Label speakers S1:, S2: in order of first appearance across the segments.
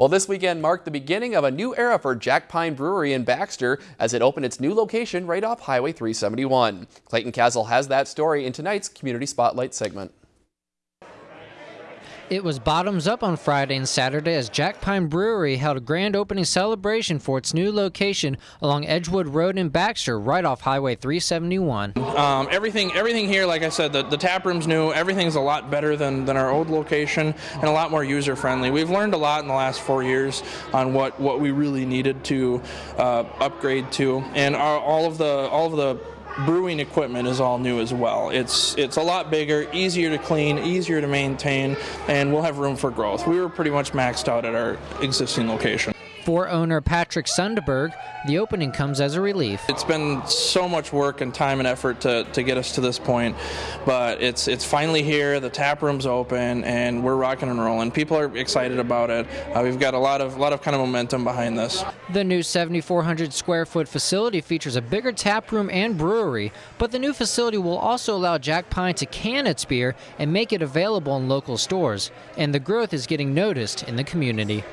S1: Well, this weekend marked the beginning of a new era for Jack Pine Brewery in Baxter as it opened its new location right off Highway 371. Clayton Castle has that story in tonight's Community Spotlight segment.
S2: It was bottoms up on Friday and Saturday as Jack Pine Brewery held a grand opening celebration for its new location along Edgewood Road in Baxter, right off Highway 371.
S3: Um, everything, everything here, like I said, the, the tap room's new. Everything's a lot better than, than our old location and a lot more user friendly. We've learned a lot in the last four years on what, what we really needed to uh, upgrade to, and our, all of the all of the brewing equipment is all new as well. It's it's a lot bigger, easier to clean, easier to maintain, and we'll have room for growth. We were pretty much maxed out at our existing location.
S2: For owner Patrick Sunderberg, the opening comes as a relief.
S3: It's been so much work and time and effort to, to get us to this point, but it's it's finally here. The tap room's open and we're rocking and rolling. People are excited about it. Uh, we've got a lot of lot of kind of momentum behind this.
S2: The new 7,400 square foot facility features a bigger tap room and brewery, but the new facility will also allow Jack Pine to can its beer and make it available in local stores. And the growth is getting noticed in the community.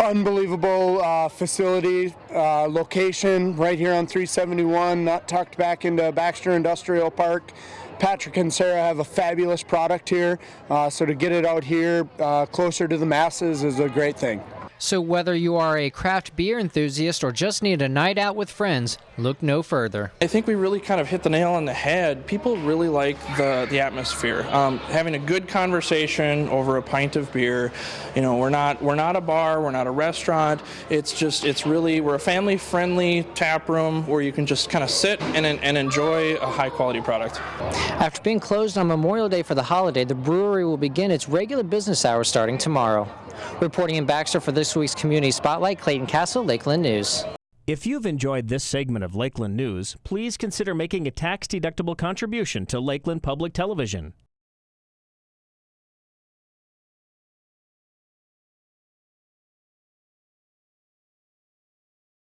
S4: Unbelievable uh, facility, uh, location right here on 371, not tucked back into Baxter Industrial Park. Patrick and Sarah have a fabulous product here, uh, so to get it out here uh, closer to the masses is a great thing.
S2: So whether you are a craft beer enthusiast or just need a night out with friends, look no further.
S3: I think we really kind of hit the nail on the head. People really like the, the atmosphere. Um, having a good conversation over a pint of beer. You know, we're not we're not a bar, we're not a restaurant. It's just it's really we're a family friendly tap room where you can just kind of sit and, and enjoy a high quality product.
S2: After being closed on Memorial Day for the holiday, the brewery will begin its regular business hours starting tomorrow. Reporting in Baxter for this week's Community Spotlight, Clayton Castle, Lakeland News.
S5: If you've enjoyed this segment of Lakeland News, please consider making a tax-deductible contribution to Lakeland Public Television.